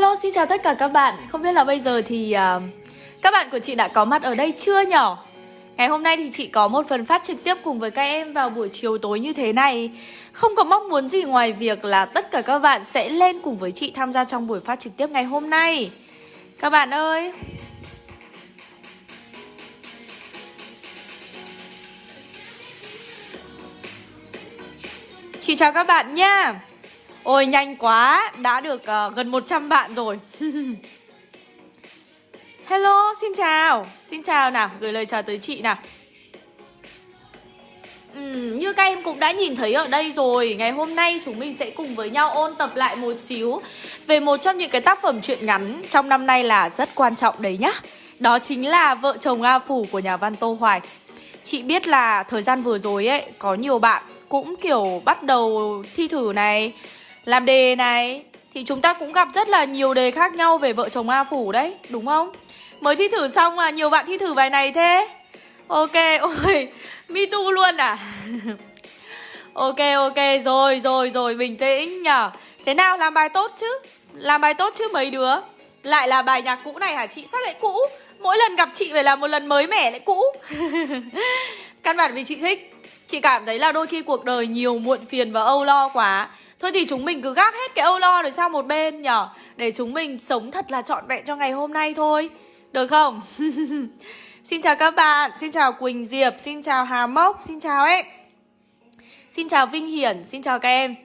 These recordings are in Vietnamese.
Hello, xin chào tất cả các bạn. Không biết là bây giờ thì uh, các bạn của chị đã có mặt ở đây chưa nhỉ? Ngày hôm nay thì chị có một phần phát trực tiếp cùng với các em vào buổi chiều tối như thế này. Không có mong muốn gì ngoài việc là tất cả các bạn sẽ lên cùng với chị tham gia trong buổi phát trực tiếp ngày hôm nay. Các bạn ơi! Chị chào các bạn nha. Ôi nhanh quá, đã được uh, gần 100 bạn rồi. Hello, xin chào. Xin chào nào, gửi lời chào tới chị nào. Uhm, Như các em cũng đã nhìn thấy ở đây rồi Ngày hôm nay chúng mình sẽ cùng với nhau ôn tập lại một xíu Về một trong những cái tác phẩm truyện ngắn Trong năm nay là rất quan trọng đấy nhá. Đó chính là Vợ chồng A Phủ của nhà văn Tô Hoài. Chị biết là thời gian vừa rồi ấy Có nhiều bạn cũng kiểu bắt đầu thi thử này làm đề này Thì chúng ta cũng gặp rất là nhiều đề khác nhau về vợ chồng A Phủ đấy Đúng không? Mới thi thử xong mà nhiều bạn thi thử bài này thế. Ok, ôi Me too luôn à? Ok, ok, rồi, rồi, rồi, bình tĩnh nhở Thế nào, làm bài tốt chứ? Làm bài tốt chứ mấy đứa? Lại là bài nhạc cũ này hả chị? Sao lại cũ? Mỗi lần gặp chị phải là một lần mới mẻ lại cũ. Căn bản vì chị thích. Chị cảm thấy là đôi khi cuộc đời nhiều muộn phiền và âu lo quá. Thôi thì chúng mình cứ gác hết cái âu lo rồi sang một bên nhở? Để chúng mình sống thật là trọn vẹn cho ngày hôm nay thôi. Được không? xin chào các bạn, xin chào Quỳnh Diệp, xin chào Hà Mốc, xin chào em Xin chào Vinh Hiển, xin chào các em.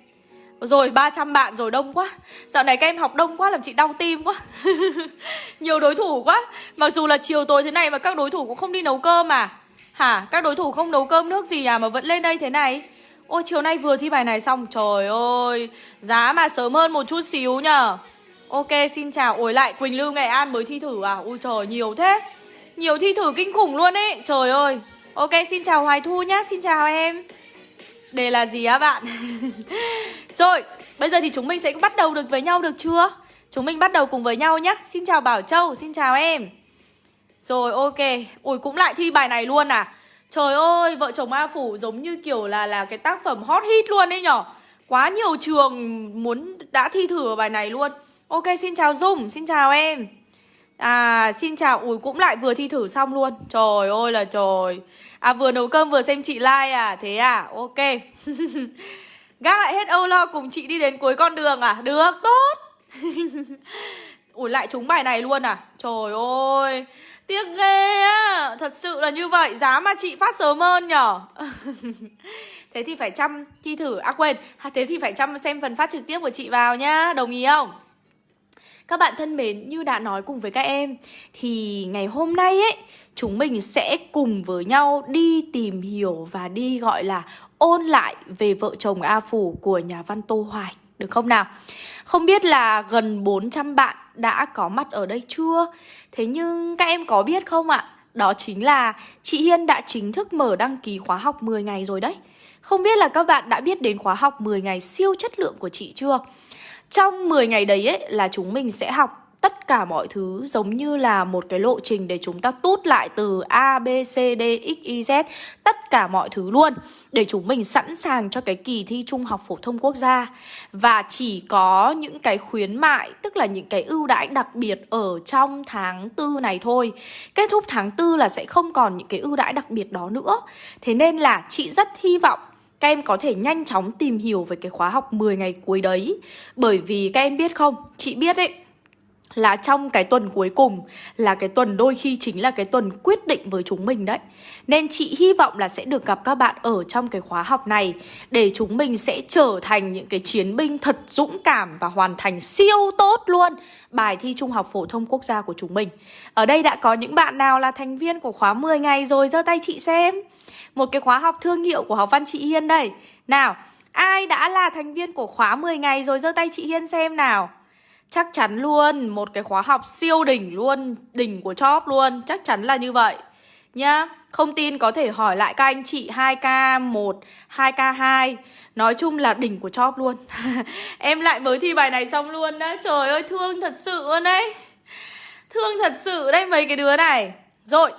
Rồi 300 bạn rồi đông quá. Dạo này các em học đông quá làm chị đau tim quá. Nhiều đối thủ quá. Mặc dù là chiều tối thế này mà các đối thủ cũng không đi nấu cơm à. Hả? Các đối thủ không nấu cơm nước gì à mà vẫn lên đây thế này? Ôi, chiều nay vừa thi bài này xong. Trời ơi, Giá mà sớm hơn một chút xíu nhờ. Ok, xin chào. Ôi lại Quỳnh Lưu Nghệ An mới thi thử à? Ui, trời, nhiều thế. Nhiều thi thử kinh khủng luôn ấy. Trời ơi. Ok, xin chào Hoài Thu nhá. Xin chào em. Đề là gì á bạn? Rồi, Bây giờ thì chúng mình sẽ bắt đầu được với nhau được chưa? Chúng mình bắt đầu cùng với nhau nhé Xin chào Bảo Châu. Xin chào em. Rồi, ok. Ui cũng lại thi bài này luôn à? Trời ơi, vợ chồng A Phủ giống như kiểu là là cái tác phẩm hot hit luôn đấy nhở. Quá nhiều trường muốn đã thi thử bài này luôn. Ok, xin chào Dung, xin chào em. À, xin chào, ui cũng lại vừa thi thử xong luôn. Trời ơi là trời. À, vừa nấu cơm vừa xem chị like à, thế à, ok. Gác lại hết âu lo cùng chị đi đến cuối con đường à, được, tốt. Ủa lại trúng bài này luôn à? Trời ơi. Tiếc ghê á. Thật sự là như vậy. Giá mà chị phát sớm hơn nhở? Thế thì phải chăm thi thử. À quên. Thế thì phải chăm xem phần phát trực tiếp của chị vào nhá. Đồng ý không? Các bạn thân mến, như đã nói cùng với các em Thì ngày hôm nay ấy Chúng mình sẽ cùng với nhau đi tìm hiểu Và đi gọi là ôn lại về vợ chồng A Phủ của nhà văn Tô Hoài. Được không nào? Không biết là gần 400 bạn đã có mặt ở đây chưa? Thế nhưng các em có biết không ạ? Đó chính là chị Hiên đã chính thức mở đăng ký khóa học 10 ngày rồi đấy. Không biết là các bạn đã biết đến khóa học 10 ngày siêu chất lượng của chị chưa? Trong 10 ngày đấy ấy, là chúng mình sẽ học tất cả mọi thứ giống như là một cái lộ trình để chúng ta tút lại từ A, B, C, D, X, Y, Z Tất cả mọi thứ luôn Để chúng mình sẵn sàng cho cái kỳ thi Trung học Phổ thông Quốc gia. Và chỉ có những cái khuyến mại Tức là những cái ưu đãi đặc biệt ở trong tháng tư này thôi. Kết thúc tháng tư là sẽ không còn những cái ưu đãi đặc biệt đó nữa. Thế nên là chị rất hy vọng các em có thể nhanh chóng tìm hiểu về cái khóa học 10 ngày cuối đấy. Bởi vì các em biết không, chị biết ấy là trong cái tuần cuối cùng là cái tuần đôi khi chính là cái tuần quyết định với chúng mình đấy. Nên chị hy vọng là sẽ được gặp các bạn ở trong cái khóa học này để chúng mình sẽ trở thành những cái chiến binh thật dũng cảm và hoàn thành siêu tốt luôn bài thi Trung học phổ thông quốc gia của chúng mình. Ở đây đã có những bạn nào là thành viên của khóa 10 ngày rồi giơ tay chị xem. Một cái khóa học thương hiệu của học văn chị Hiên đây. Nào, ai đã là thành viên của khóa 10 ngày rồi giơ tay chị Hiên xem nào. Chắc chắn luôn, một cái khóa học siêu đỉnh luôn, đỉnh của chóp luôn, chắc chắn là như vậy. Nhá. Không tin có thể hỏi lại các anh chị 2K1, 2K2 Nói chung là đỉnh của chóp luôn. Em lại mới thi bài này xong luôn đó. Trời ơi thương thật sự luôn đấy. Thương thật sự đấy mấy cái đứa này. Rồi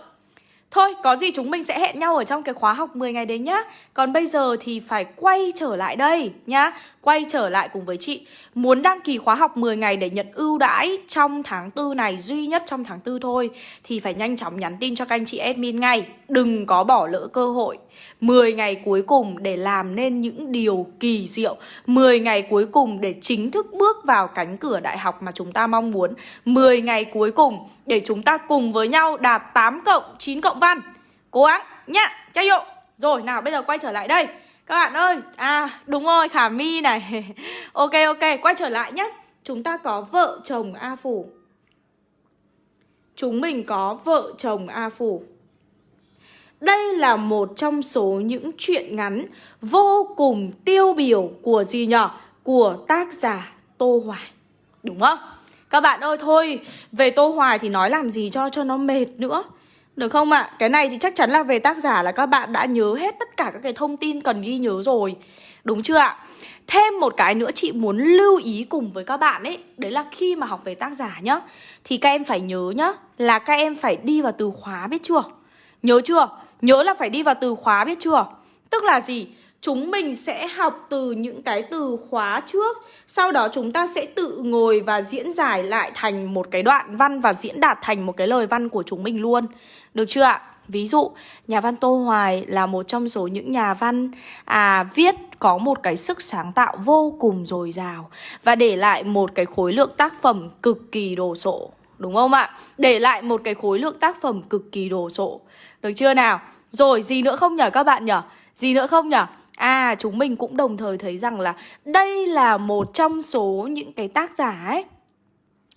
Thôi, có gì chúng mình sẽ hẹn nhau ở trong cái khóa học 10 ngày đấy nhá. Còn bây giờ thì phải quay trở lại đây nhá. Quay trở lại cùng với chị. Muốn đăng ký khóa học 10 ngày để nhận ưu đãi trong tháng 4 này Duy nhất trong tháng 4 thôi Thì phải nhanh chóng nhắn tin cho các anh chị admin ngay. Đừng có bỏ lỡ cơ hội. 10 ngày cuối cùng để làm nên những điều kỳ diệu. 10 ngày cuối cùng để chính thức bước vào cánh cửa đại học mà chúng ta mong muốn. 10 ngày cuối cùng để chúng ta cùng với nhau đạt 8 cộng 9 cộng văn. Cố gắng nhá, cha dụ Rồi nào bây giờ quay trở lại đây. Các bạn ơi, à đúng rồi Khả my này Ok ok, quay trở lại nhé, Chúng ta có vợ chồng A Phủ Chúng mình có vợ chồng A Phủ đây là một trong số những chuyện ngắn vô cùng tiêu biểu của gì nhở? Của tác giả Tô Hoài. Đúng không? Các bạn ơi thôi, về Tô Hoài thì nói làm gì cho cho nó mệt nữa. Được không ạ? À? Cái này thì chắc chắn là về tác giả là các bạn đã nhớ hết tất cả các cái thông tin cần ghi nhớ rồi. Đúng chưa ạ? Thêm một cái nữa chị muốn lưu ý cùng với các bạn ấy, Đấy là khi mà học về tác giả nhá, Thì các em phải nhớ nhá, Là các em phải đi vào từ khóa biết chưa Nhớ chưa Nhớ là phải đi vào từ khóa biết chưa Tức là gì Chúng mình sẽ học từ những cái từ khóa trước Sau đó chúng ta sẽ tự ngồi và diễn giải lại thành một cái đoạn văn Và diễn đạt thành một cái lời văn của chúng mình luôn Được chưa ạ? Ví dụ, nhà văn Tô Hoài là một trong số những nhà văn à viết có một cái sức sáng tạo vô cùng dồi dào và để lại một cái khối lượng tác phẩm cực kỳ đồ sộ, đúng không ạ? Để lại một cái khối lượng tác phẩm cực kỳ đồ sộ. Được chưa nào? Rồi, gì nữa không nhở các bạn nhở? Gì nữa không nhở? À, chúng mình cũng đồng thời thấy rằng là đây là một trong số những cái tác giả ấy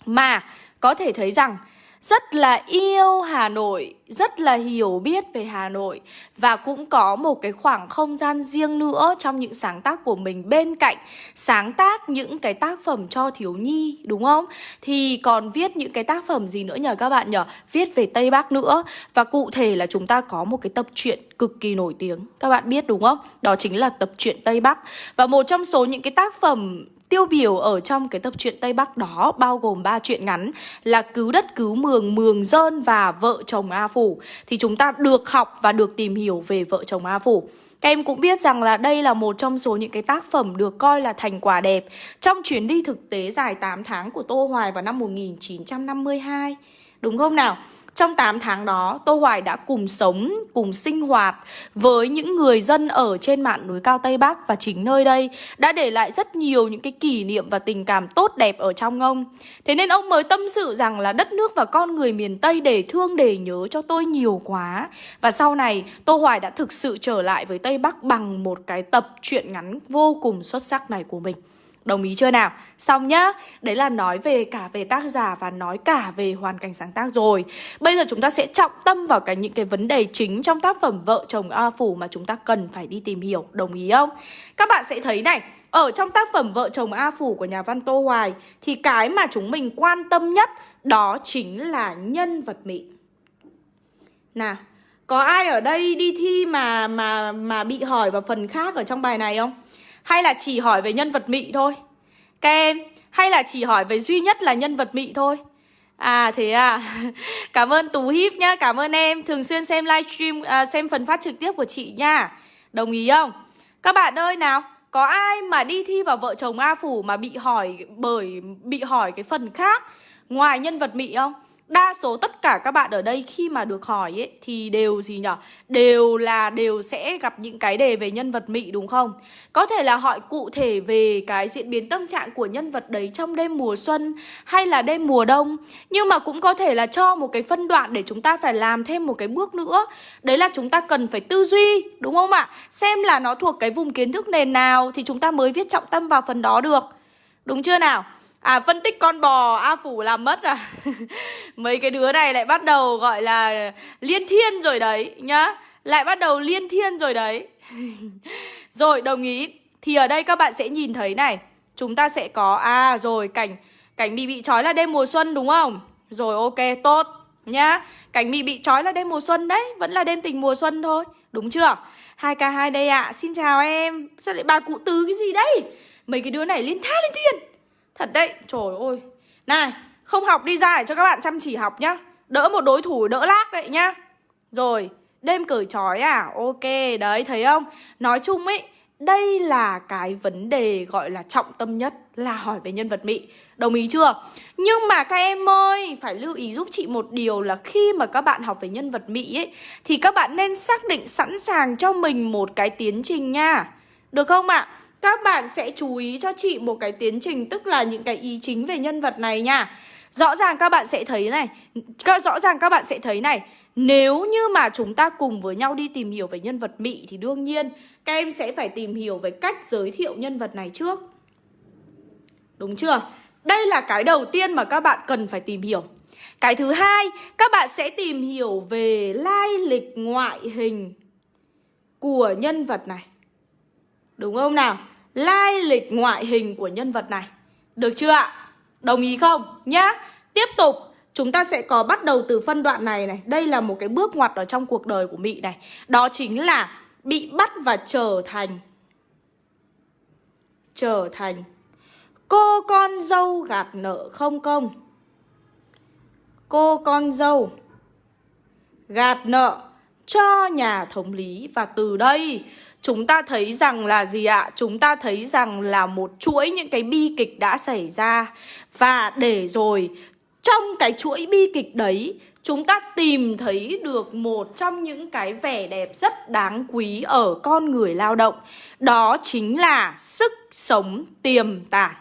mà có thể thấy rằng rất là yêu Hà Nội, rất là hiểu biết về Hà Nội và cũng có một cái khoảng không gian riêng nữa trong những sáng tác của mình bên cạnh sáng tác những cái tác phẩm cho thiếu nhi đúng không? Thì còn viết những cái tác phẩm gì nữa nhờ các bạn nhờ? Viết về Tây Bắc nữa và cụ thể là chúng ta có một cái tập truyện cực kỳ nổi tiếng các bạn biết đúng không? Đó chính là tập truyện Tây Bắc và một trong số những cái tác phẩm tiêu biểu ở trong cái tập truyện Tây Bắc đó bao gồm ba truyện ngắn là Cứu đất cứu mường, Mường dơn và Vợ chồng A Phủ thì chúng ta được học và được tìm hiểu về Vợ chồng A Phủ. Các em cũng biết rằng là đây là một trong số những cái tác phẩm được coi là thành quả đẹp trong chuyến đi thực tế dài 8 tháng của Tô Hoài vào năm 1952. Đúng không nào? Trong 8 tháng đó, Tô Hoài đã cùng sống, cùng sinh hoạt với những người dân ở trên mạn núi cao Tây Bắc và chính nơi đây đã để lại rất nhiều những cái kỷ niệm và tình cảm tốt đẹp ở trong ông. Thế nên ông mới tâm sự rằng là đất nước và con người miền Tây để thương để nhớ cho tôi nhiều quá. Và sau này, Tô Hoài đã thực sự trở lại với Tây Bắc bằng một cái tập truyện ngắn vô cùng xuất sắc này của mình. Đồng ý chưa nào? Xong nhá, Đấy là nói về cả về tác giả và nói cả về hoàn cảnh sáng tác rồi Bây giờ chúng ta sẽ trọng tâm vào cái những cái vấn đề chính trong tác phẩm Vợ chồng A Phủ mà chúng ta cần phải đi tìm hiểu Đồng ý không? Các bạn sẽ thấy này, ở trong tác phẩm Vợ chồng A Phủ của nhà văn Tô Hoài Thì cái mà chúng mình quan tâm nhất Đó chính là nhân vật Mỹ Nào, Có ai ở đây đi thi mà mà mà bị hỏi vào phần khác ở trong bài này không? Hay là chỉ hỏi về nhân vật mị thôi. Các em Hay là chỉ hỏi về duy nhất là nhân vật mị thôi. À thế à. Cảm ơn Tú hip nhá Cảm ơn em. Thường xuyên xem livestream à, Xem phần phát trực tiếp của chị nha. Đồng ý không? Các bạn ơi nào Có ai mà đi thi vào vợ chồng A Phủ Mà bị hỏi bởi Bị hỏi cái phần khác Ngoài nhân vật mị không? Đa số tất cả các bạn ở đây khi mà được hỏi ấy thì đều gì nhở? Đều là đều sẽ gặp những cái đề về nhân vật mị đúng không? Có thể là hỏi cụ thể về cái diễn biến tâm trạng của nhân vật đấy trong đêm mùa xuân hay là đêm mùa đông. Nhưng mà cũng có thể là cho một cái phân đoạn để chúng ta phải làm thêm một cái bước nữa. Đấy là chúng ta cần phải tư duy, đúng không ạ? Xem là nó thuộc cái vùng kiến thức nền nào thì chúng ta mới viết trọng tâm vào phần đó được. Đúng chưa nào? À phân tích con bò, A Phủ làm mất à Mấy cái đứa này lại bắt đầu gọi là liên thiên rồi đấy, nhá. Lại bắt đầu liên thiên rồi đấy. Rồi, đồng ý. Thì ở đây các bạn sẽ nhìn thấy này. Chúng ta sẽ có À rồi, cảnh cảnh bị bị trói là đêm mùa xuân, đúng không? Rồi, ok, tốt, nhá. Cảnh bị bị trói là đêm mùa xuân đấy, Vẫn là đêm tình mùa xuân thôi. Đúng chưa? 2K2 đây ạ. À. Xin chào em. Sao lại bà cụ tứ cái gì đấy? Mấy cái đứa này liên tha liên thiên. Thật đấy, trời ơi Này, không học đi ra để cho các bạn chăm chỉ học nhá Đỡ một đối thủ đỡ lác đấy nhá Rồi, đêm cởi trói à? Ok, đấy, thấy không? Nói chung ấy, đây là cái vấn đề gọi là trọng tâm nhất là hỏi về nhân vật Mỹ Đồng ý chưa? Nhưng mà các em ơi, phải lưu ý giúp chị một điều là khi mà các bạn học về nhân vật Mỹ ấy Thì các bạn nên xác định sẵn sàng cho mình một cái tiến trình nha Được không ạ? À? Các bạn sẽ chú ý cho chị một cái tiến trình tức là những cái ý chính về nhân vật này nha Rõ ràng các bạn sẽ thấy này Rõ ràng các bạn sẽ thấy này Nếu như mà chúng ta cùng với nhau đi tìm hiểu về nhân vật Mỹ Thì đương nhiên các em sẽ phải tìm hiểu về cách giới thiệu nhân vật này trước Đúng chưa? Đây là cái đầu tiên mà các bạn cần phải tìm hiểu Cái thứ hai, các bạn sẽ tìm hiểu về lai lịch ngoại hình của nhân vật này Đúng không nào? Lai lịch ngoại hình của nhân vật này. Được chưa ạ? Đồng ý không? Nhá. Tiếp tục. Chúng ta sẽ có bắt đầu từ phân đoạn này này. Đây là một cái bước ngoặt ở trong cuộc đời của Mị này. Đó chính là bị bắt và trở thành Trở thành Cô con dâu gạt nợ không công. Cô con dâu Gạt nợ cho nhà thống lý. Và từ đây, chúng ta thấy rằng là gì ạ? Chúng ta thấy rằng là một chuỗi những cái bi kịch đã xảy ra. Và để rồi, trong cái chuỗi bi kịch đấy, Chúng ta tìm thấy được một trong những cái vẻ đẹp rất đáng quý ở con người lao động. Đó chính là sức sống tiềm tàng.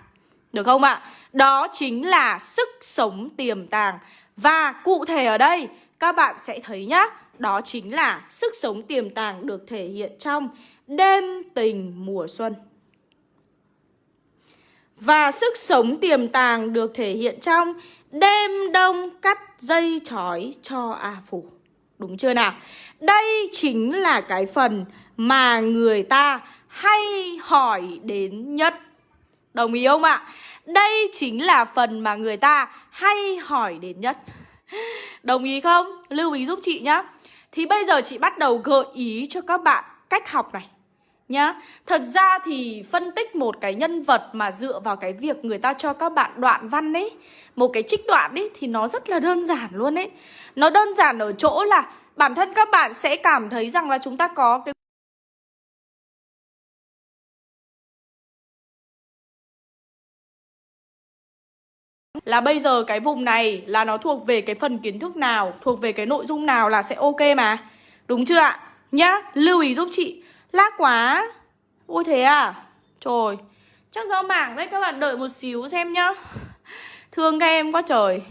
Được không ạ? Đó chính là sức sống tiềm tàng. Và cụ thể ở đây, các bạn sẽ thấy nhá đó chính là sức sống tiềm tàng được thể hiện trong đêm tình mùa xuân Và sức sống tiềm tàng được thể hiện trong đêm đông cắt dây chói cho A Phủ Đúng chưa nào? Đây chính là cái phần mà người ta hay hỏi đến nhất Đồng ý không ạ? Đây chính là phần mà người ta hay hỏi đến nhất Đồng ý không? Lưu ý giúp chị nhá thì bây giờ chị bắt đầu gợi ý cho các bạn cách học này, nhá. Thật ra thì phân tích một cái nhân vật mà dựa vào cái việc người ta cho các bạn đoạn văn ấy, Một cái trích đoạn ấy, thì nó rất là đơn giản luôn ấy. Nó đơn giản ở chỗ là bản thân các bạn sẽ cảm thấy rằng là chúng ta có cái là bây giờ cái vùng này là nó thuộc về cái phần kiến thức nào, thuộc về cái nội dung nào là sẽ ok mà. Đúng chưa ạ? Nhá, lưu ý giúp chị. Lác quá. Ôi thế à? Trời, chắc do mạng đấy các bạn đợi một xíu xem nhá. Thương các em quá trời.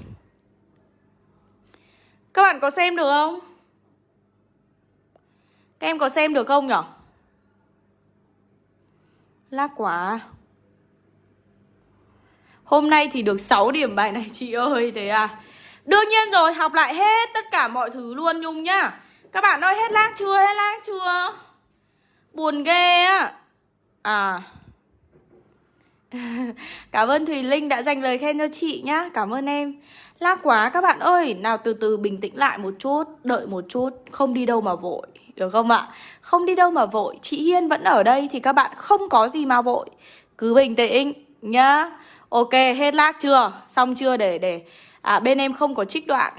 Các bạn có xem được không? Các em có xem được không nhở? Lác quá Hôm nay thì được 6 điểm bài này, chị ơi, Thế à? Đương nhiên rồi, học lại hết tất cả mọi thứ luôn, Nhung nhá. Các bạn ơi hết lag chưa, hết lag chưa? Buồn ghê á. À. Cảm ơn Thùy Linh đã dành lời khen cho chị nhá. Cảm ơn em. Lag quá, các bạn ơi. Nào, từ từ bình tĩnh lại một chút, Đợi một chút. Không đi đâu mà vội, Được không ạ? Không đi đâu mà vội. Chị Hiên vẫn ở đây Thì các bạn không có gì mà vội. Cứ bình tĩnh nhá. Ok, hết lag chưa? Xong chưa để để À bên em không có trích đoạn.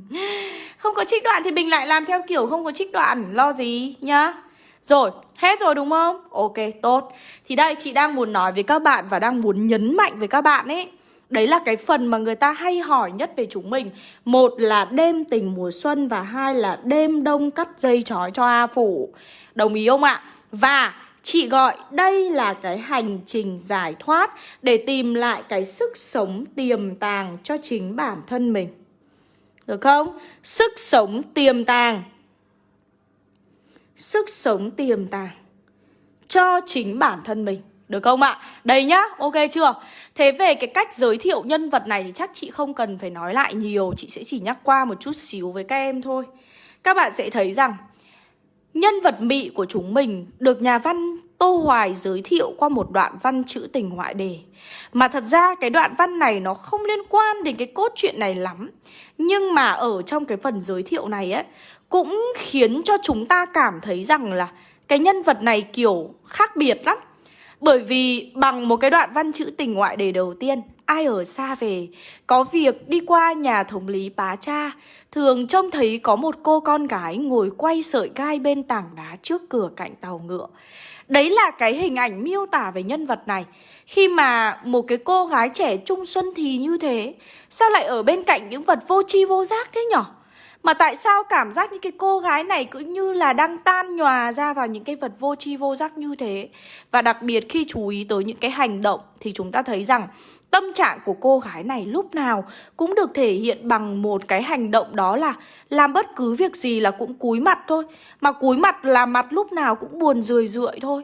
Không có trích đoạn thì mình lại làm theo kiểu không có trích đoạn. Lo gì nhá. Rồi, hết rồi đúng không? Ok, tốt. Thì đây chị đang muốn nói với các bạn Và đang muốn nhấn mạnh với các bạn ấy. Đấy là cái phần mà người ta hay hỏi nhất về chúng mình. Một là đêm tình mùa xuân Và hai là đêm đông cắt dây chói cho A Phủ. Đồng ý không ạ? Và Chị gọi đây là cái hành trình giải thoát để tìm lại cái sức sống tiềm tàng cho chính bản thân mình. Được không? Sức sống tiềm tàng. Sức sống tiềm tàng cho chính bản thân mình. Được không ạ? Đây nhá, ok chưa? Thế về cái cách giới thiệu nhân vật này thì chắc chị không cần phải nói lại nhiều Chị sẽ chỉ nhắc qua một chút xíu với các em thôi Các bạn sẽ thấy rằng Nhân vật mị của chúng mình được nhà văn Tô Hoài giới thiệu qua một đoạn văn chữ tình ngoại đề. Mà thật ra cái đoạn văn này nó không liên quan đến cái cốt truyện này lắm. Nhưng mà ở trong cái phần giới thiệu này ấy Cũng khiến cho chúng ta cảm thấy rằng là Cái nhân vật này kiểu khác biệt lắm. Bởi vì bằng một cái đoạn văn chữ tình ngoại đề đầu tiên ai ở xa về. Có việc đi qua nhà thống lý bá cha. Thường trông thấy có một cô con gái ngồi quay sợi gai bên tảng đá trước cửa cạnh tàu ngựa. Đấy là cái hình ảnh miêu tả về nhân vật này. Khi mà một cái cô gái trẻ trung xuân thì như thế, Sao lại ở bên cạnh những vật vô tri vô giác thế nhở? Mà tại sao cảm giác những cái cô gái này cứ như là đang tan nhòa ra vào những cái vật vô tri vô giác như thế? Và đặc biệt khi chú ý tới những cái hành động thì chúng ta thấy rằng Tâm trạng của cô gái này lúc nào cũng được thể hiện bằng một cái hành động đó là làm bất cứ việc gì là cũng cúi mặt thôi. Mà cúi mặt là mặt lúc nào cũng buồn rười rượi thôi.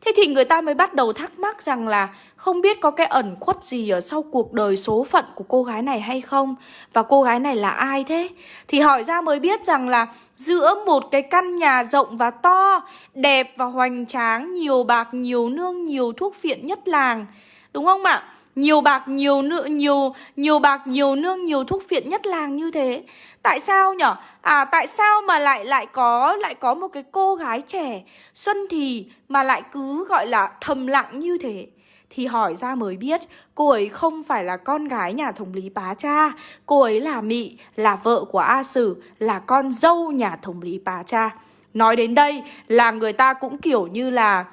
Thế thì người ta mới bắt đầu thắc mắc rằng là không biết có cái ẩn khuất gì ở sau cuộc đời số phận của cô gái này hay không Và cô gái này là ai thế Thì hỏi ra mới biết rằng là giữa một cái căn nhà rộng và to Đẹp và hoành tráng, nhiều bạc, nhiều nương, nhiều thuốc phiện nhất làng Đúng không ạ? Nhiều bạc, nhiều nữ nhiều nhiều bạc, nhiều nương, nhiều thuốc phiện nhất làng như thế. Tại sao nhở? À tại sao mà lại lại có lại có một cái cô gái trẻ, xuân thì mà lại cứ, gọi là, thầm lặng như thế? Thì hỏi ra mới biết, cô ấy không phải là con gái nhà thống lý bá cha. Cô ấy là mị, là vợ của a sử, là con dâu nhà thống lý bá cha. Nói đến đây là người ta cũng kiểu như là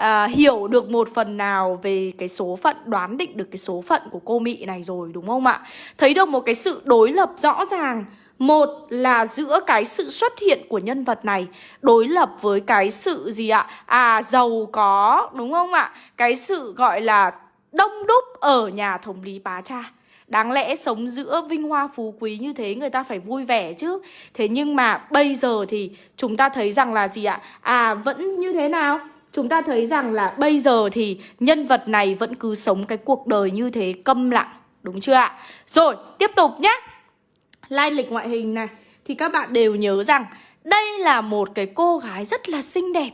à, hiểu được một phần nào về cái số phận đoán định được cái số phận của cô mị này rồi đúng không ạ thấy được một cái sự đối lập rõ ràng một là giữa cái sự xuất hiện của nhân vật này đối lập với cái sự gì ạ? À giàu có đúng không ạ? Cái sự gọi là đông đúc ở nhà thống lý bá cha. Đáng lẽ sống giữa vinh hoa phú quý như thế người ta phải vui vẻ chứ Thế nhưng mà bây giờ thì chúng ta thấy rằng là gì ạ? À vẫn như thế nào? Chúng ta thấy rằng là bây giờ thì nhân vật này vẫn cứ sống cái cuộc đời như thế câm lặng Đúng chưa ạ? Rồi, tiếp tục nhé Lai lịch ngoại hình này Thì các bạn đều nhớ rằng Đây là một cái cô gái rất là xinh đẹp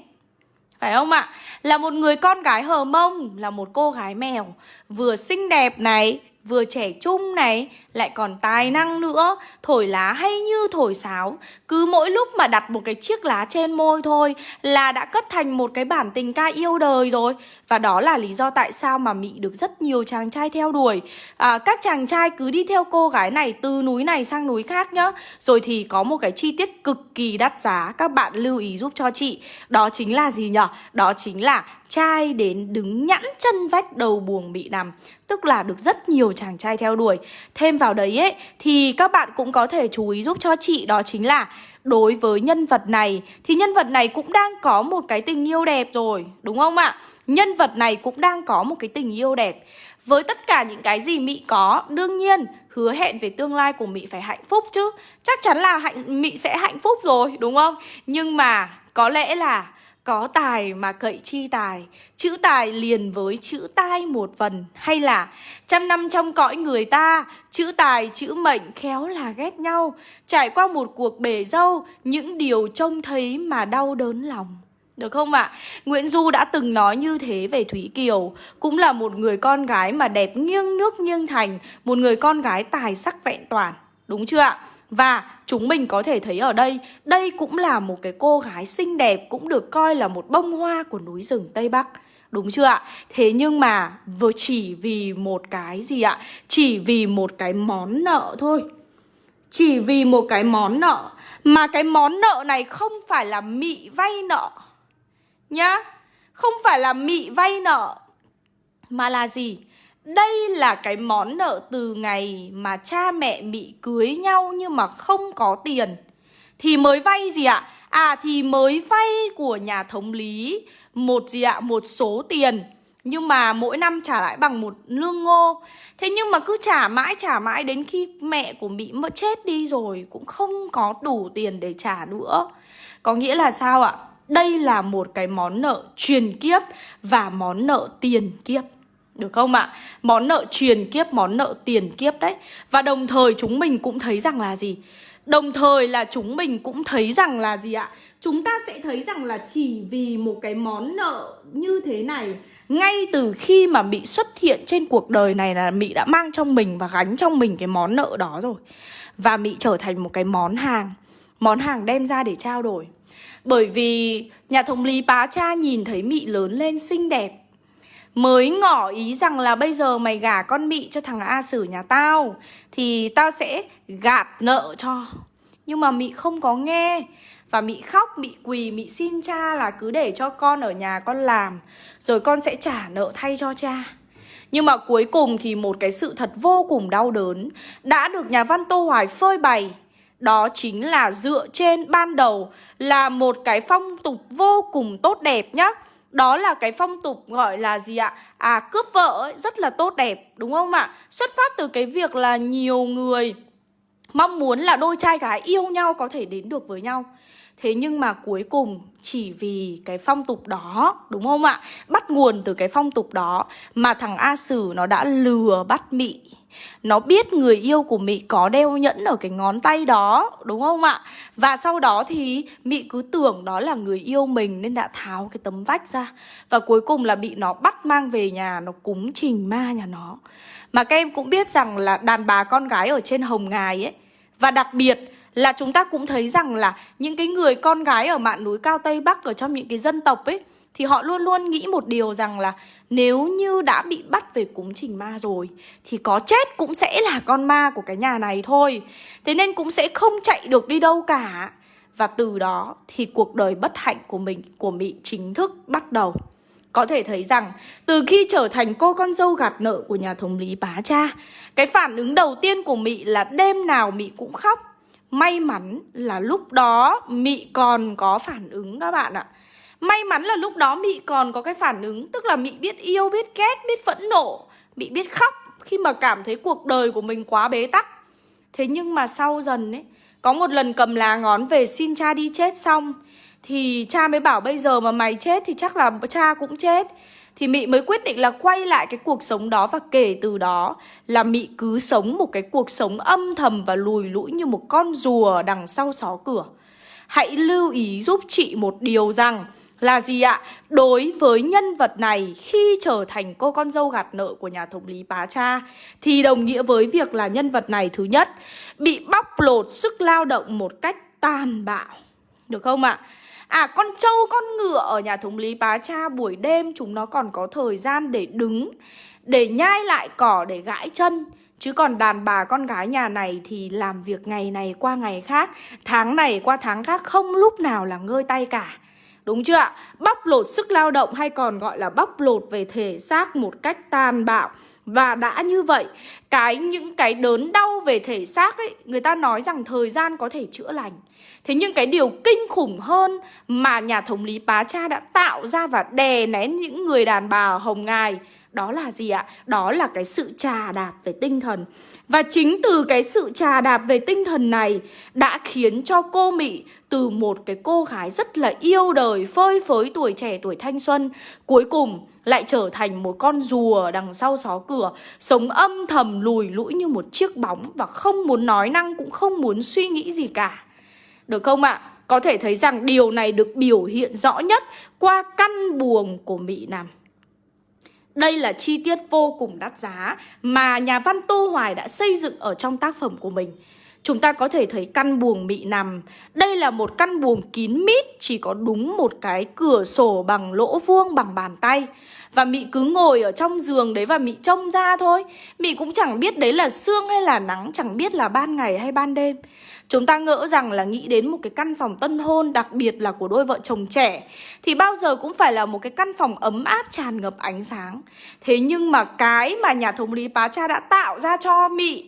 phải không ạ? Là một người con gái hờ mông Là một cô gái mèo Vừa xinh đẹp này vừa trẻ trung này, lại còn tài năng nữa, thổi lá hay như thổi sáo. Cứ mỗi lúc mà đặt một cái chiếc lá trên môi thôi là đã cất thành một cái bản tình ca yêu đời rồi. Và đó là lý do tại sao mà Mị được rất nhiều chàng trai theo đuổi. À, các chàng trai cứ đi theo cô gái này từ núi này sang núi khác nhá. Rồi thì có một cái chi tiết cực kỳ đắt giá, các bạn lưu ý giúp cho chị. Đó chính là gì nhở? Đó chính là trai đến đứng nhẵn chân vách đầu buồng bị nằm, Tức là được rất nhiều chàng trai theo đuổi Thêm vào đấy ấy, Thì các bạn cũng có thể chú ý giúp cho chị Đó chính là đối với nhân vật này, Thì nhân vật này cũng đang có một cái tình yêu đẹp rồi, Đúng không ạ? Nhân vật này cũng đang có một cái tình yêu đẹp Với tất cả những cái gì Mị có, Đương nhiên, hứa hẹn về tương lai của Mị phải hạnh phúc chứ Chắc chắn là hạnh Mị sẽ hạnh phúc rồi, đúng không? Nhưng mà có lẽ là có tài mà cậy chi tài, Chữ tài liền với chữ tai một phần Hay là, trăm năm trong cõi người ta, Chữ tài, chữ mệnh khéo là ghét nhau Trải qua một cuộc bể dâu, Những điều trông thấy mà đau đớn lòng được không ạ? À? Nguyễn Du đã từng nói như thế về Thúy Kiều Cũng là một người con gái mà đẹp nghiêng nước nghiêng thành, Một người con gái tài sắc vẹn toàn Đúng chưa ạ? Và chúng mình có thể thấy ở đây Đây cũng là một cái cô gái xinh đẹp Cũng được coi là một bông hoa của núi rừng Tây Bắc Đúng chưa ạ? Thế nhưng mà vừa chỉ vì một cái gì ạ? Chỉ vì một cái món nợ thôi Chỉ vì một cái món nợ Mà cái món nợ này không phải là mị vay nợ, Nhá Không phải là mị vay nợ, Mà là gì? Đây là cái món nợ từ ngày mà cha mẹ bị cưới nhau nhưng mà không có tiền Thì mới vay gì ạ? À thì mới vay của nhà thống lý, một gì ạ? Một số tiền nhưng mà mỗi năm trả lại bằng một lương ngô Thế nhưng mà cứ trả mãi trả mãi đến khi mẹ của Mỹ mất chết đi rồi Cũng không có đủ tiền để trả nữa Có nghĩa là sao ạ? Đây là một cái món nợ truyền kiếp và món nợ tiền kiếp được không ạ? Món nợ truyền kiếp, món nợ tiền kiếp đấy Và đồng thời chúng mình cũng thấy rằng là gì? Đồng thời là chúng mình cũng thấy rằng là gì ạ? Chúng ta sẽ thấy rằng là chỉ vì một cái món nợ như thế này Ngay từ khi mà Mỹ xuất hiện trên cuộc đời này là Mỹ đã mang trong mình và gánh trong mình cái món nợ đó rồi Và Mỹ trở thành một cái món hàng Món hàng đem ra để trao đổi Bởi vì nhà thống lý bá cha nhìn thấy Mỹ lớn lên xinh đẹp Mới ngỏ ý rằng là bây giờ mày gả con Mị cho thằng A Sử nhà tao Thì tao sẽ gạt nợ cho. Nhưng mà Mị không có nghe. Và Mị khóc, Mị quỳ, Mị xin cha là cứ để cho con ở nhà con làm Rồi con sẽ trả nợ thay cho cha. Nhưng mà cuối cùng thì một cái sự thật vô cùng đau đớn đã được nhà văn Tô Hoài phơi bày. Đó chính là dựa trên ban đầu là một cái phong tục vô cùng tốt đẹp nhá đó là cái phong tục gọi là gì ạ? À cướp vợ ấy, rất là tốt đẹp đúng không ạ? Xuất phát từ cái việc là nhiều người mong muốn là đôi trai gái yêu nhau có thể đến được với nhau Thế nhưng mà cuối cùng, chỉ vì cái phong tục đó, Đúng không ạ? Bắt nguồn từ cái phong tục đó Mà thằng A Sử nó đã lừa bắt Mị nó biết người yêu của Mị có đeo nhẫn ở cái ngón tay đó, Đúng không ạ? Và sau đó thì Mị cứ tưởng đó là người yêu mình Nên đã tháo cái tấm vách ra Và cuối cùng là bị nó bắt mang về nhà, Nó cúng trình ma nhà nó Mà các em cũng biết rằng là đàn bà con gái ở trên hồng ngài ấy, Và đặc biệt là chúng ta cũng thấy rằng là những cái người con gái ở mạn núi cao Tây Bắc ở trong những cái dân tộc ấy thì họ luôn luôn nghĩ một điều rằng là nếu như đã bị bắt về cúng trình ma rồi thì có chết cũng sẽ là con ma của cái nhà này thôi. Thế nên cũng sẽ không chạy được đi đâu cả. Và từ đó thì cuộc đời bất hạnh của mình, của mỹ chính thức bắt đầu. Có thể thấy rằng từ khi trở thành cô con dâu gạt nợ của nhà thống lý bá cha Cái phản ứng đầu tiên của mỹ là đêm nào mỹ cũng khóc May mắn là lúc đó Mị còn có phản ứng các bạn ạ. May mắn là lúc đó Mị còn có cái phản ứng Tức là Mị biết yêu, biết ghét, biết phẫn nộ Mị biết khóc khi mà cảm thấy cuộc đời của mình quá bế tắc. Thế nhưng mà sau dần ấy Có một lần cầm lá ngón về xin cha đi chết xong Thì cha mới bảo bây giờ mà mày chết thì chắc là cha cũng chết thì Mị mới quyết định là quay lại cái cuộc sống đó và kể từ đó là Mị cứ sống một cái cuộc sống âm thầm và lùi lũi như một con rùa đằng sau xó cửa. Hãy lưu ý giúp chị một điều rằng là gì ạ? Đối với nhân vật này, khi trở thành cô con dâu gạt nợ của nhà thống lý Bá Cha, thì đồng nghĩa với việc là nhân vật này thứ nhất, bị bóc lột sức lao động một cách tàn bạo. Được không ạ? À con trâu, con ngựa ở nhà thống lý bá cha buổi đêm chúng nó còn có thời gian để đứng, Để nhai lại cỏ, để gãi chân. Chứ còn đàn bà con gái nhà này thì làm việc ngày này qua ngày khác, Tháng này qua tháng khác không lúc nào là ngơi tay cả. Đúng chưa ạ? Bóc lột sức lao động hay còn gọi là bóc lột về thể xác một cách tàn bạo và đã như vậy, cái những cái đớn đau về thể xác ấy, người ta nói rằng thời gian có thể chữa lành. Thế nhưng cái điều kinh khủng hơn mà nhà thống lý Pá Cha đã tạo ra và đè nén những người đàn bà hồng ngài đó là gì ạ? Đó là cái sự trà đạp về tinh thần Và chính từ cái sự trà đạp về tinh thần này Đã khiến cho cô Mỹ từ một cái cô gái rất là yêu đời Phơi phới tuổi trẻ tuổi thanh xuân Cuối cùng lại trở thành một con rùa đằng sau xó cửa, Sống âm thầm lùi lũi như một chiếc bóng Và không muốn nói năng, cũng không muốn suy nghĩ gì cả Được không ạ? Có thể thấy rằng điều này được biểu hiện rõ nhất qua căn buồng của Mỹ Nam đây là chi tiết vô cùng đắt giá mà nhà văn Tô Hoài đã xây dựng ở trong tác phẩm của mình. Chúng ta có thể thấy căn buồng mị nằm. Đây là một căn buồng kín mít, Chỉ có đúng một cái cửa sổ bằng lỗ vuông bằng bàn tay. Và Mị cứ ngồi ở trong giường đấy và Mị trông ra thôi. Mị cũng chẳng biết đấy là sương hay là nắng, Chẳng biết là ban ngày hay ban đêm. Chúng ta ngỡ rằng là nghĩ đến một cái căn phòng tân hôn, Đặc biệt là của đôi vợ chồng trẻ, Thì bao giờ cũng phải là một cái căn phòng ấm áp, tràn ngập ánh sáng. Thế nhưng mà cái mà nhà thống lý Pá Cha đã tạo ra cho Mị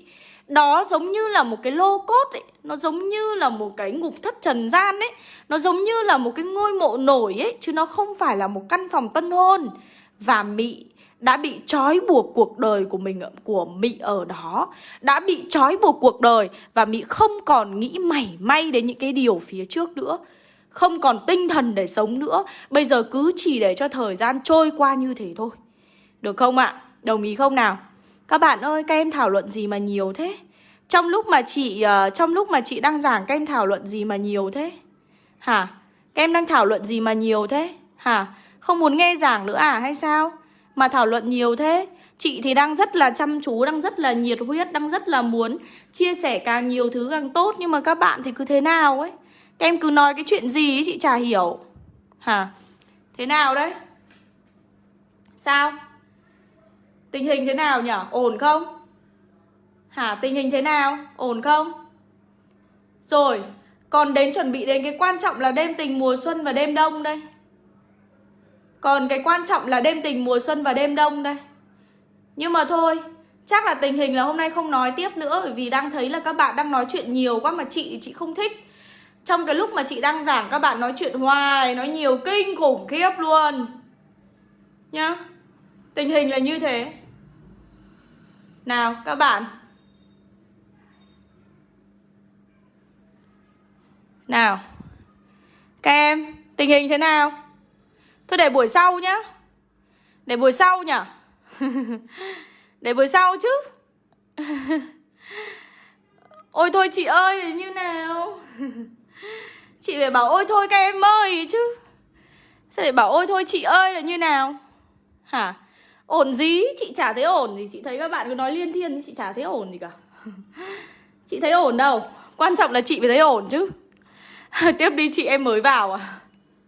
đó giống như là một cái lô cốt ấy. Nó giống như là một cái ngục thất trần gian ấy. Nó giống như là một cái ngôi mộ nổi ấy, Chứ nó không phải là một căn phòng tân hôn. Và Mị đã bị trói buộc cuộc đời của mình, của Mị ở đó. Đã bị trói buộc cuộc đời Và Mị không còn nghĩ mảy may đến những cái điều phía trước nữa. Không còn tinh thần để sống nữa. Bây giờ cứ chỉ để cho thời gian trôi qua như thế thôi. Được không ạ? Đồng ý không nào? Các bạn ơi, các em thảo luận gì mà nhiều thế? Trong lúc mà chị uh, trong lúc mà chị đang giảng các em thảo luận gì mà nhiều thế? Hả? Các em đang thảo luận gì mà nhiều thế? Hả? Không muốn nghe giảng nữa à hay sao? Mà thảo luận nhiều thế? Chị thì đang rất là chăm chú, đang rất là nhiệt huyết, đang rất là muốn chia sẻ càng nhiều thứ càng tốt Nhưng mà các bạn thì cứ thế nào ấy Các em cứ nói cái chuyện gì ấy chị chả hiểu Hả? Thế nào đấy? Sao? Tình hình thế nào nhỉ? Ổn không? Hả? Tình hình thế nào? Ổn không? Rồi, Còn đến chuẩn bị đến cái quan trọng là đêm tình mùa xuân và đêm đông đây Còn cái quan trọng là đêm tình mùa xuân và đêm đông đây Nhưng mà thôi, Chắc là tình hình là hôm nay không nói tiếp nữa, Bởi vì đang thấy là các bạn đang nói chuyện nhiều quá Mà chị chị không thích Trong cái lúc mà chị đang giảng các bạn nói chuyện hoài, Nói nhiều kinh khủng khiếp luôn Nhá Tình hình là như thế. Nào, các bạn. Nào. Các em, Tình hình thế nào? Thôi để buổi sau nhá. Để buổi sau nhỉ? Để buổi sau chứ. Ôi thôi chị ơi như nào? Chị phải bảo ôi thôi các em ơi chứ. Sao để bảo ôi thôi chị ơi là như nào? Hả? Ổn gì? Chị chả thấy ổn gì. Chị thấy các bạn cứ nói liên thiên, Chị chả thấy ổn gì cả. Chị thấy ổn đâu. Quan trọng là chị phải thấy ổn chứ. Tiếp đi, chị em mới vào à.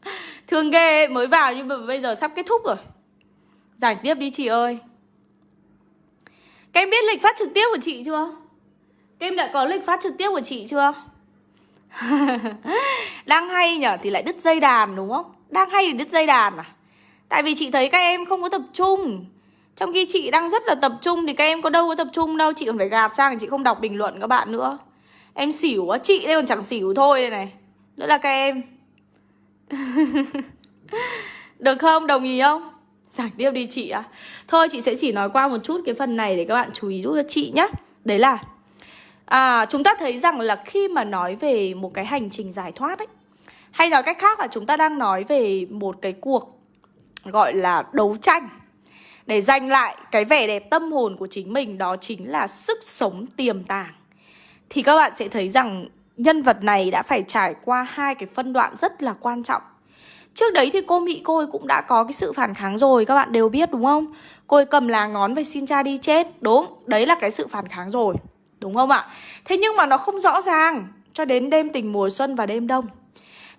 Thương ghê, mới vào nhưng mà bây giờ sắp kết thúc rồi. Giải tiếp đi, chị ơi. Các em biết lịch phát trực tiếp của chị chưa? Các em đã có lịch phát trực tiếp của chị chưa? Đang hay nhở? Thì lại đứt dây đàn, đúng không? Đang hay thì đứt dây đàn à? Tại vì chị thấy các em không có tập trung Trong khi chị đang rất là tập trung Thì các em có đâu có tập trung đâu Chị còn phải gạt sang chị không đọc bình luận các bạn nữa Em xỉu quá Chị đây còn chẳng xỉu thôi đây này Nữa là các em Được không? Đồng ý không? Giải tiếp đi chị ạ à. Thôi chị sẽ chỉ nói qua một chút cái phần này Để các bạn chú ý giúp cho chị nhé Đấy là à, Chúng ta thấy rằng là khi mà nói về một cái hành trình giải thoát ấy Hay nói cách khác là chúng ta đang nói về một cái cuộc Gọi là đấu tranh Để giành lại cái vẻ đẹp tâm hồn của chính mình Đó chính là sức sống tiềm tàng Thì các bạn sẽ thấy rằng nhân vật này đã phải trải qua hai cái phân đoạn rất là quan trọng Trước đấy thì cô Mỹ cô ấy cũng đã có cái sự phản kháng rồi Các bạn đều biết đúng không? Cô ấy cầm lá ngón về xin cha đi chết Đúng, đấy là cái sự phản kháng rồi Đúng không ạ? Thế nhưng mà nó không rõ ràng Cho đến đêm tình mùa xuân và đêm đông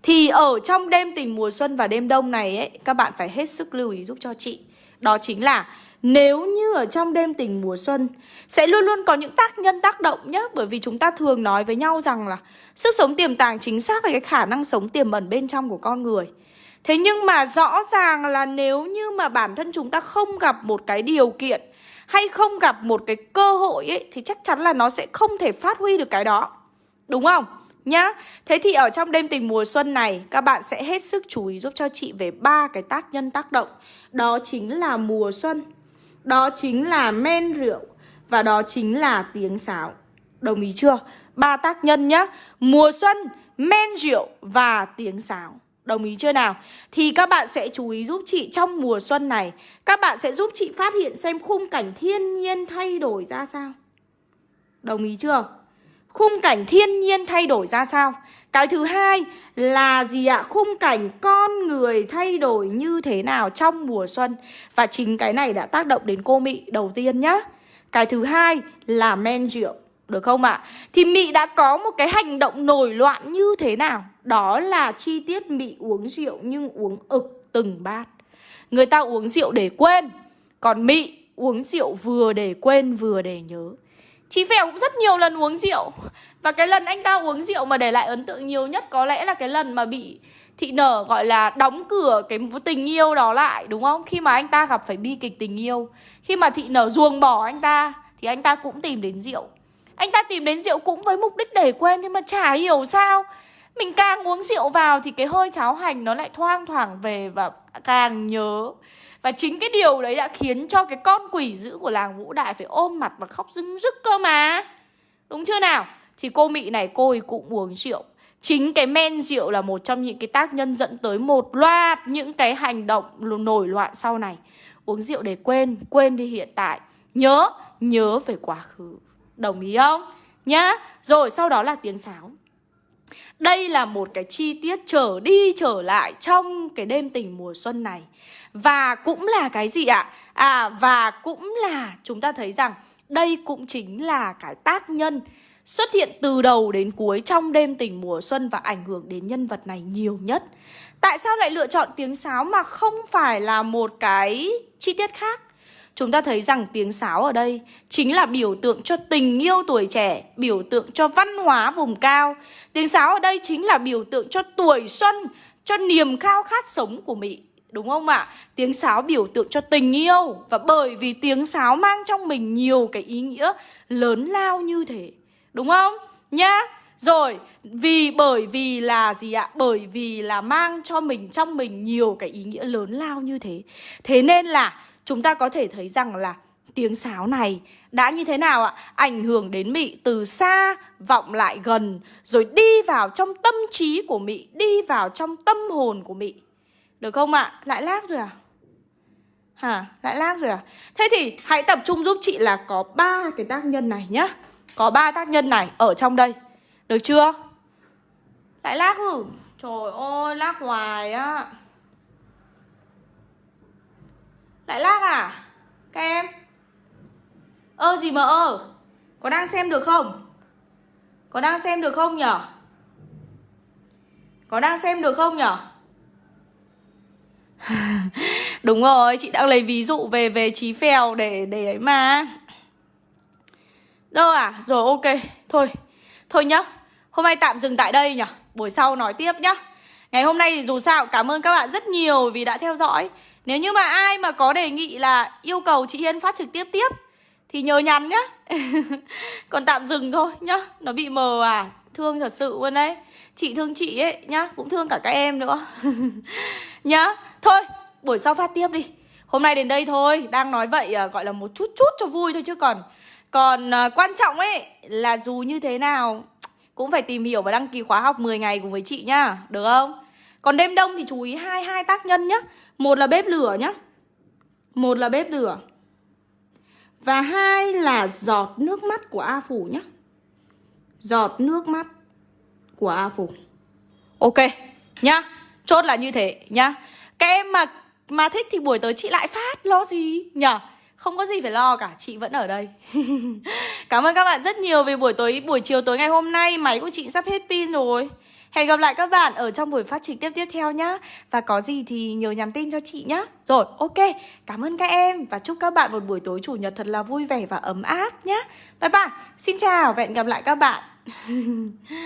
thì ở trong đêm tình mùa xuân và đêm đông này ấy, Các bạn phải hết sức lưu ý giúp cho chị. Đó chính là nếu như ở trong đêm tình mùa xuân, Sẽ luôn luôn có những tác nhân tác động nhé Bởi vì chúng ta thường nói với nhau rằng là Sức sống tiềm tàng chính xác là cái khả năng sống tiềm ẩn bên trong của con người. Thế nhưng mà rõ ràng là nếu như mà bản thân chúng ta không gặp một cái điều kiện Hay không gặp một cái cơ hội ấy, Thì chắc chắn là nó sẽ không thể phát huy được cái đó. Đúng không? Nhá. Thế thì ở trong đêm tình mùa xuân này Các bạn sẽ hết sức chú ý giúp cho chị về ba cái tác nhân tác động. Đó chính là mùa xuân đó chính là men rượu Và đó chính là tiếng sáo. Đồng ý chưa? Ba tác nhân nhá. Mùa xuân, men rượu và tiếng sáo. Đồng ý chưa nào? Thì các bạn sẽ chú ý giúp chị trong mùa xuân này. Các bạn sẽ giúp chị phát hiện xem khung cảnh thiên nhiên thay đổi ra sao. Đồng ý chưa? Khung cảnh thiên nhiên thay đổi ra sao? Cái thứ hai là gì ạ? Khung cảnh con người thay đổi như thế nào trong mùa xuân Và chính cái này đã tác động đến cô Mị đầu tiên nhá Cái thứ hai là men rượu, Được không ạ? Thì Mị đã có một cái hành động nổi loạn như thế nào? Đó là chi tiết Mị uống rượu nhưng uống ực từng bát Người ta uống rượu để quên, Còn Mị uống rượu vừa để quên vừa để nhớ chí Phèo cũng rất nhiều lần uống rượu. Và cái lần anh ta uống rượu mà để lại ấn tượng nhiều nhất Có lẽ là cái lần mà bị thị nở, gọi là, đóng cửa cái tình yêu đó lại, đúng không? Khi mà anh ta gặp phải bi kịch tình yêu. Khi mà thị nở ruồng bỏ anh ta, Thì anh ta cũng tìm đến rượu. Anh ta tìm đến rượu cũng với mục đích để quên, Nhưng mà chả hiểu sao. Mình càng uống rượu vào thì cái hơi cháo hành nó lại thoang thoảng về Và càng nhớ và chính cái điều đấy đã khiến cho cái con quỷ dữ của làng Vũ Đại phải ôm mặt và khóc rưng rức cơ mà. Đúng chưa nào? Thì cô Mị này cô ấy cũng uống rượu. Chính cái men rượu là một trong những cái tác nhân dẫn tới một loạt những cái hành động nổi loạn sau này. Uống rượu để quên, quên đi hiện tại. Nhớ, nhớ về quá khứ. Đồng ý không? Nhá. Rồi sau đó là tiếng sáo đây là một cái chi tiết trở đi trở lại trong cái đêm tình mùa xuân này Và cũng là cái gì ạ? À và cũng là chúng ta thấy rằng đây cũng chính là cái tác nhân xuất hiện từ đầu đến cuối trong đêm tình mùa xuân và ảnh hưởng đến nhân vật này nhiều nhất. Tại sao lại lựa chọn tiếng sáo mà không phải là một cái chi tiết khác? Chúng ta thấy rằng tiếng sáo ở đây chính là biểu tượng cho tình yêu tuổi trẻ, biểu tượng cho văn hóa vùng cao. Tiếng sáo ở đây chính là biểu tượng cho tuổi xuân, cho niềm khao khát sống của Mỹ. Đúng không ạ? Tiếng sáo biểu tượng cho tình yêu Và bởi vì tiếng sáo mang trong mình nhiều cái ý nghĩa lớn lao như thế Đúng không? Nhá Rồi, vì bởi vì là gì ạ? Bởi vì là mang cho mình trong mình nhiều cái ý nghĩa lớn lao như thế Thế nên là chúng ta có thể thấy rằng là tiếng sáo này đã như thế nào ạ? Ảnh hưởng đến Mị từ xa vọng lại gần Rồi đi vào trong tâm trí của Mị Đi vào trong tâm hồn của Mị được không ạ? Lại lác rồi à? Hả? Lại lác rồi à? Thế thì hãy tập trung giúp chị là có ba cái tác nhân này nhá Có ba tác nhân này ở trong đây Được chưa? Lại lác rồi Trời ơi, lác hoài á Lại lag à? Các em Ơ gì mà ơ Có đang xem được không? Có đang xem được không nhở? Có đang xem được không nhở? Đúng rồi, chị đang lấy ví dụ về về trí phèo để để ấy mà. Đâu à? Rồi ok, thôi. Thôi nhá. Hôm nay tạm dừng tại đây nhở, Buổi sau nói tiếp nhá. Ngày hôm nay thì dù sao cảm ơn các bạn rất nhiều vì đã theo dõi. Nếu như mà ai mà có đề nghị là yêu cầu chị Hiên phát trực tiếp tiếp thì nhờ nhắn nhá. Còn tạm dừng thôi nhá. Nó bị mờ à. Thương thật sự luôn đấy. Chị thương chị ấy nhá, cũng thương cả các em nữa. nhá. Thôi, buổi sau phát tiếp đi Hôm nay đến đây thôi Đang nói vậy à, gọi là một chút chút cho vui thôi chứ còn Còn à, quan trọng ấy Là dù như thế nào Cũng phải tìm hiểu và đăng ký khóa học 10 ngày cùng với chị nhá Được không? Còn đêm đông thì chú ý hai hai tác nhân nhé Một là bếp lửa nhé Một là bếp lửa. Và hai là giọt nước mắt của A Phủ nhé Giọt nước mắt của A Phủ. Ok, nhá. Chốt là như thế, nhá. Các em mà mà thích thì buổi tới chị lại phát, Lo gì? Nhở? Không có gì phải lo cả, Chị vẫn ở đây. Cảm ơn các bạn rất nhiều vì buổi tối, buổi chiều tối ngày hôm nay, Máy của chị sắp hết pin rồi. Hẹn gặp lại các bạn ở trong buổi phát trực tiếp tiếp theo nhá. Và có gì thì nhớ nhắn tin cho chị nhá. Rồi, ok. Cảm ơn các em Và chúc các bạn một buổi tối chủ nhật thật là vui vẻ và ấm áp nhá. Bye bye. Xin chào và hẹn gặp lại các bạn.